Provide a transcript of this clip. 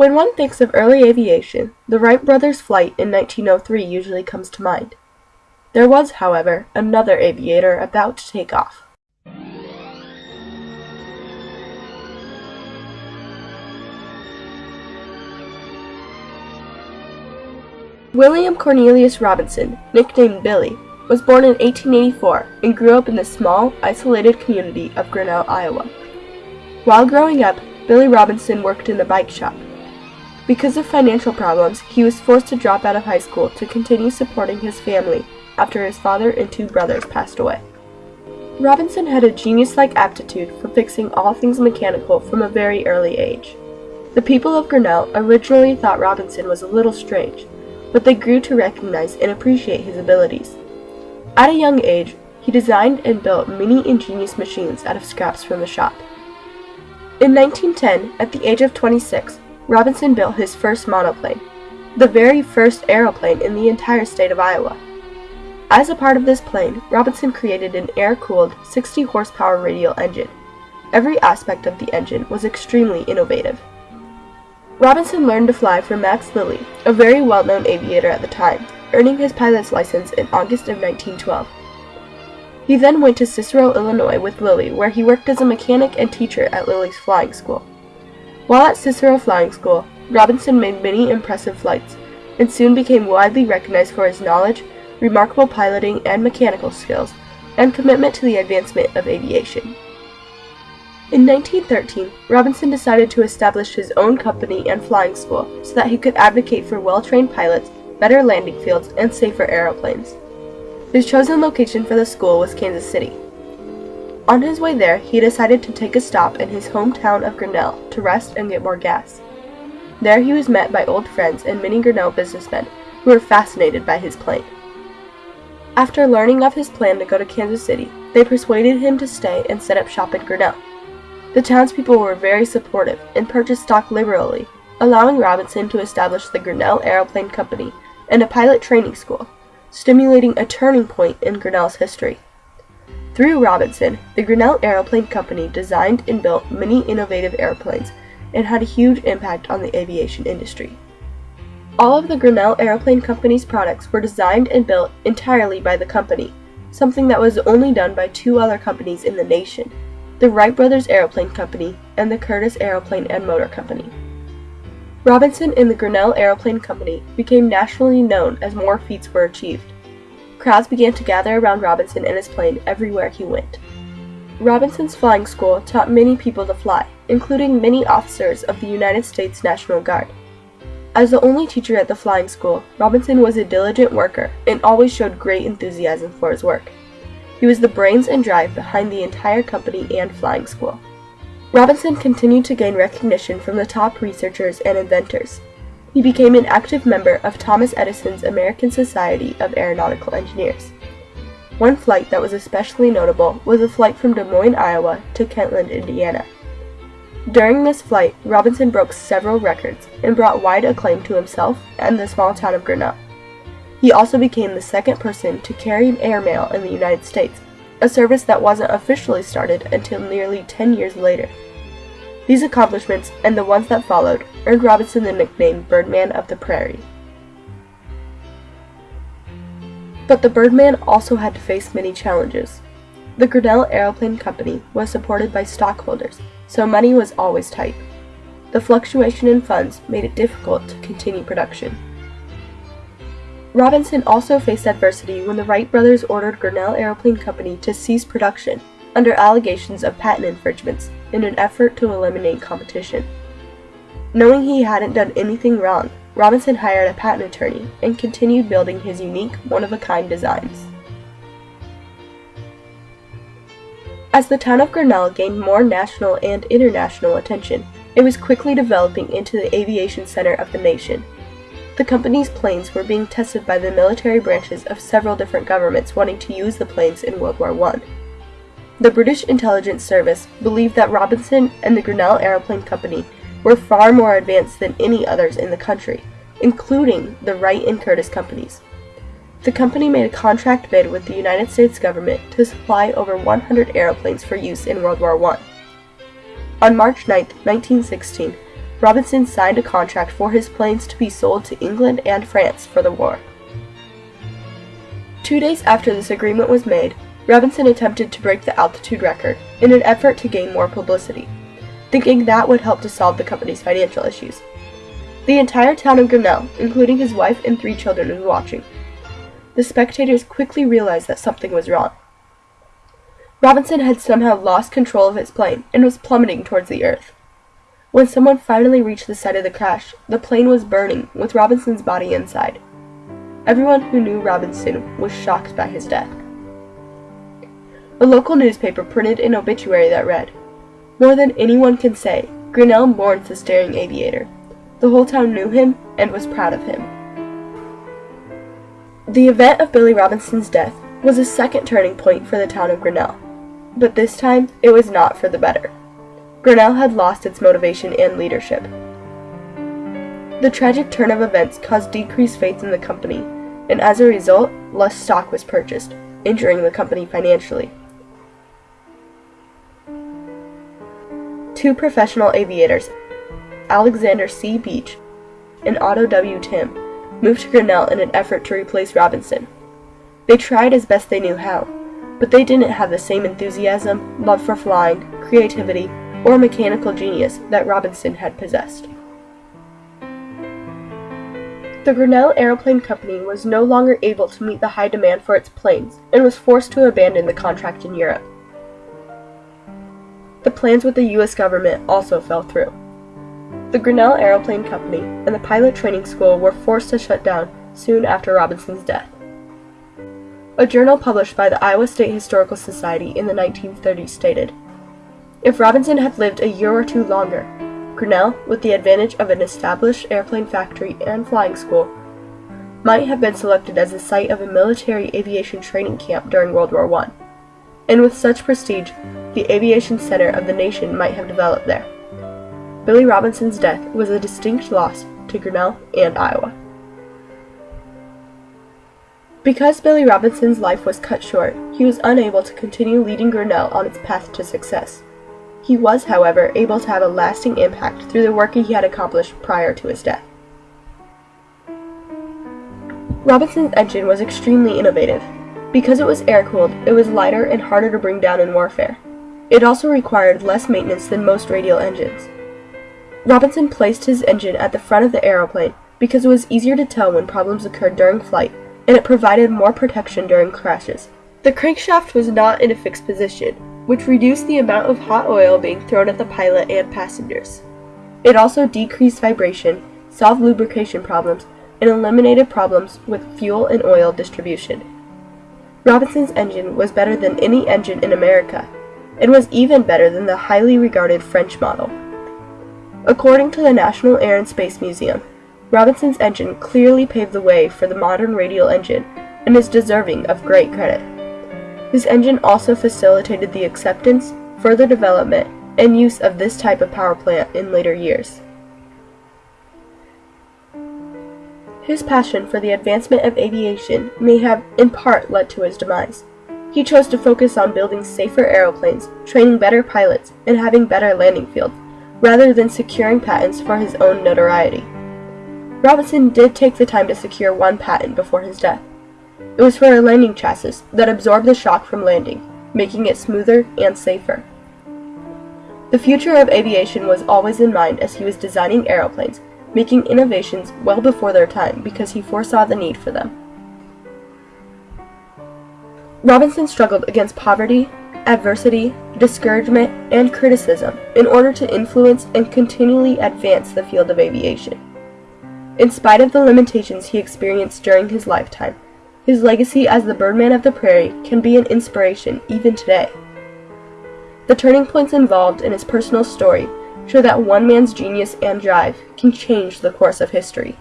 When one thinks of early aviation, the Wright brothers' flight in 1903 usually comes to mind. There was, however, another aviator about to take off. William Cornelius Robinson, nicknamed Billy, was born in 1884 and grew up in the small, isolated community of Grinnell, Iowa. While growing up, Billy Robinson worked in a bike shop. Because of financial problems, he was forced to drop out of high school to continue supporting his family after his father and two brothers passed away. Robinson had a genius-like aptitude for fixing all things mechanical from a very early age. The people of Grinnell originally thought Robinson was a little strange, but they grew to recognize and appreciate his abilities. At a young age, he designed and built many ingenious machines out of scraps from the shop. In 1910, at the age of 26, Robinson built his first monoplane, the very first aeroplane in the entire state of Iowa. As a part of this plane, Robinson created an air-cooled 60 horsepower radial engine. Every aspect of the engine was extremely innovative. Robinson learned to fly from Max Lillie, a very well-known aviator at the time, earning his pilot's license in August of 1912. He then went to Cicero, Illinois with Lillie, where he worked as a mechanic and teacher at Lillie's flying school. While at Cicero Flying School, Robinson made many impressive flights, and soon became widely recognized for his knowledge, remarkable piloting and mechanical skills, and commitment to the advancement of aviation. In 1913, Robinson decided to establish his own company and flying school so that he could advocate for well-trained pilots, better landing fields, and safer aeroplanes. His chosen location for the school was Kansas City. On his way there, he decided to take a stop in his hometown of Grinnell to rest and get more gas. There he was met by old friends and many Grinnell businessmen who were fascinated by his plane. After learning of his plan to go to Kansas City, they persuaded him to stay and set up shop in Grinnell. The townspeople were very supportive and purchased stock liberally, allowing Robinson to establish the Grinnell Aeroplane Company and a pilot training school, stimulating a turning point in Grinnell's history. Through Robinson, the Grinnell Aeroplane Company designed and built many innovative airplanes and had a huge impact on the aviation industry. All of the Grinnell Aeroplane Company's products were designed and built entirely by the company, something that was only done by two other companies in the nation, the Wright Brothers Aeroplane Company, and the Curtiss Aeroplane and Motor Company. Robinson and the Grinnell Aeroplane Company became nationally known as more feats were achieved. Crowds began to gather around Robinson and his plane everywhere he went. Robinson's flying school taught many people to fly, including many officers of the United States National Guard. As the only teacher at the flying school, Robinson was a diligent worker and always showed great enthusiasm for his work. He was the brains and drive behind the entire company and flying school. Robinson continued to gain recognition from the top researchers and inventors. He became an active member of Thomas Edison's American Society of Aeronautical Engineers. One flight that was especially notable was a flight from Des Moines, Iowa to Kentland, Indiana. During this flight, Robinson broke several records and brought wide acclaim to himself and the small town of Grinnell. He also became the second person to carry airmail in the United States, a service that wasn't officially started until nearly 10 years later. These accomplishments, and the ones that followed, earned Robinson the nickname Birdman of the Prairie. But the Birdman also had to face many challenges. The Grinnell Aeroplane Company was supported by stockholders, so money was always tight. The fluctuation in funds made it difficult to continue production. Robinson also faced adversity when the Wright brothers ordered Grinnell Aeroplane Company to cease production under allegations of patent infringements in an effort to eliminate competition. Knowing he hadn't done anything wrong, Robinson hired a patent attorney and continued building his unique, one-of-a-kind designs. As the town of Grinnell gained more national and international attention, it was quickly developing into the aviation center of the nation the company's planes were being tested by the military branches of several different governments wanting to use the planes in World War I. The British Intelligence Service believed that Robinson and the Grinnell Aeroplane Company were far more advanced than any others in the country, including the Wright and Curtiss companies. The company made a contract bid with the United States government to supply over 100 airplanes for use in World War I. On March 9, 1916, Robinson signed a contract for his planes to be sold to England and France for the war. Two days after this agreement was made, Robinson attempted to break the altitude record in an effort to gain more publicity, thinking that would help to solve the company's financial issues. The entire town of Grinnell, including his wife and three children, was watching. The spectators quickly realized that something was wrong. Robinson had somehow lost control of his plane and was plummeting towards the earth. When someone finally reached the site of the crash, the plane was burning, with Robinson's body inside. Everyone who knew Robinson was shocked by his death. A local newspaper printed an obituary that read, More than anyone can say, Grinnell mourns the staring aviator. The whole town knew him and was proud of him. The event of Billy Robinson's death was a second turning point for the town of Grinnell, but this time it was not for the better. Grinnell had lost its motivation and leadership. The tragic turn of events caused decreased faith in the company, and as a result, less stock was purchased, injuring the company financially. Two professional aviators, Alexander C. Beach and Otto W. Timm, moved to Grinnell in an effort to replace Robinson. They tried as best they knew how, but they didn't have the same enthusiasm, love for flying, creativity, or mechanical genius that Robinson had possessed. The Grinnell Aeroplane Company was no longer able to meet the high demand for its planes and was forced to abandon the contract in Europe. The plans with the U.S. government also fell through. The Grinnell Aeroplane Company and the pilot training school were forced to shut down soon after Robinson's death. A journal published by the Iowa State Historical Society in the 1930s stated if Robinson had lived a year or two longer, Grinnell, with the advantage of an established airplane factory and flying school, might have been selected as the site of a military aviation training camp during World War I. And with such prestige, the aviation center of the nation might have developed there. Billy Robinson's death was a distinct loss to Grinnell and Iowa. Because Billy Robinson's life was cut short, he was unable to continue leading Grinnell on its path to success. He was, however, able to have a lasting impact through the work he had accomplished prior to his death. Robinson's engine was extremely innovative. Because it was air-cooled, it was lighter and harder to bring down in warfare. It also required less maintenance than most radial engines. Robinson placed his engine at the front of the aeroplane because it was easier to tell when problems occurred during flight, and it provided more protection during crashes. The crankshaft was not in a fixed position, which reduced the amount of hot oil being thrown at the pilot and passengers. It also decreased vibration, solved lubrication problems, and eliminated problems with fuel and oil distribution. Robinson's engine was better than any engine in America, and was even better than the highly regarded French model. According to the National Air and Space Museum, Robinson's engine clearly paved the way for the modern radial engine and is deserving of great credit. His engine also facilitated the acceptance, further development, and use of this type of power plant in later years. His passion for the advancement of aviation may have, in part, led to his demise. He chose to focus on building safer aeroplanes, training better pilots, and having better landing fields, rather than securing patents for his own notoriety. Robinson did take the time to secure one patent before his death. It was for a landing chassis that absorbed the shock from landing, making it smoother and safer. The future of aviation was always in mind as he was designing aeroplanes, making innovations well before their time because he foresaw the need for them. Robinson struggled against poverty, adversity, discouragement, and criticism in order to influence and continually advance the field of aviation. In spite of the limitations he experienced during his lifetime, his legacy as the Birdman of the Prairie can be an inspiration even today. The turning points involved in his personal story show that one man's genius and drive can change the course of history.